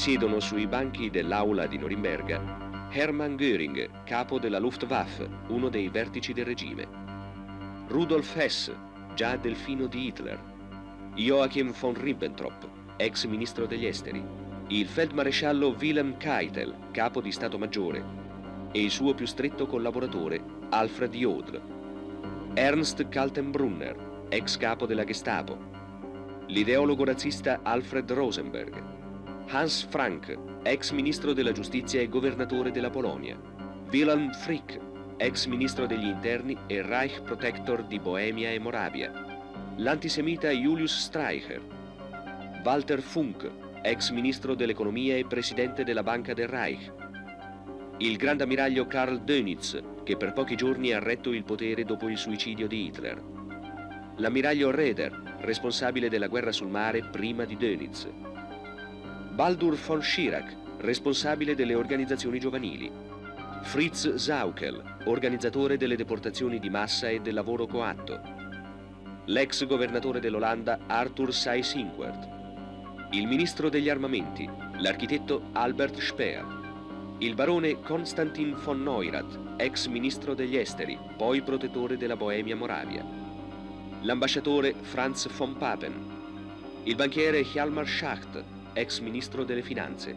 siedono sui banchi dell'aula di Norimberga Hermann Göring, capo della Luftwaffe, uno dei vertici del regime. Rudolf Hess, già delfino di Hitler. Joachim von Ribbentrop, ex ministro degli esteri. Il feldmaresciallo Wilhelm Keitel, capo di Stato Maggiore. E il suo più stretto collaboratore, Alfred Jodl. Ernst Kaltenbrunner, ex capo della Gestapo. L'ideologo razzista Alfred Rosenberg. Hans Frank, ex ministro della giustizia e governatore della Polonia. Wilhelm Frick, ex ministro degli interni e Reich Protector di Boemia e Moravia. L'antisemita Julius Streicher. Walter Funk, ex ministro dell'economia e presidente della Banca del Reich. Il grande ammiraglio Karl Dönitz, che per pochi giorni ha retto il potere dopo il suicidio di Hitler. L'ammiraglio Reder, responsabile della guerra sul mare prima di Dönitz. Baldur von Schirach, responsabile delle organizzazioni giovanili. Fritz Saukel, organizzatore delle deportazioni di massa e del lavoro coatto. L'ex governatore dell'Olanda Arthur Seyss-Inquart. Il ministro degli armamenti, l'architetto Albert Speer. Il barone Konstantin von Neurath, ex ministro degli esteri, poi protettore della Boemia Moravia. L'ambasciatore Franz von Papen. Il banchiere Hjalmar Schacht, ex ministro delle finanze.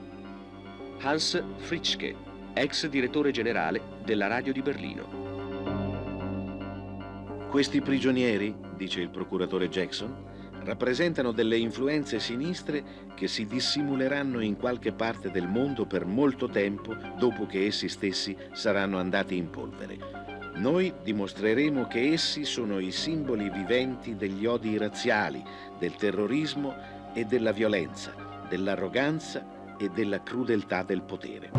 Hans Fritschke, ex direttore generale della radio di Berlino. Questi prigionieri, dice il procuratore Jackson, rappresentano delle influenze sinistre che si dissimuleranno in qualche parte del mondo per molto tempo dopo che essi stessi saranno andati in polvere. Noi dimostreremo che essi sono i simboli viventi degli odi razziali, del terrorismo e della violenza, dell'arroganza e della crudeltà del potere.